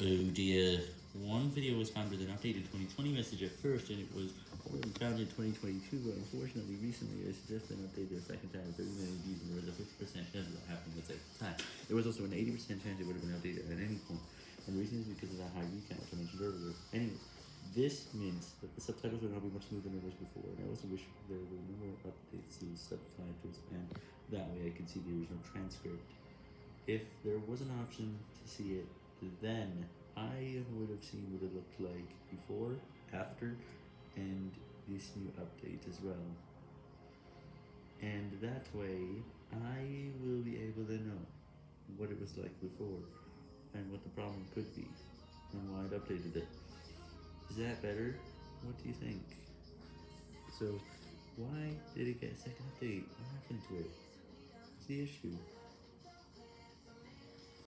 Oh dear. One video was found with an updated 2020 message at first, and it was found in 2022, but unfortunately, recently I suggested an update a second time, 30 million views, and there was a 50% chance that happening the same time. There was also an 80% chance it would have been updated at any point, and the reason is because of that high view count, which I mentioned earlier. Anyways, this means that the subtitles will now be much smoother than it was before, and I also wish there were more updates to the subtitles, and that way I could see the original transcript. If there was an option to see it, then I would have seen what it looked like before, after, and this new update as well. And that way, I will be able to know what it was like before, and what the problem could be, and why it updated it. Is that better? What do you think? So, why did it get a second update? What happened to it? What's the issue?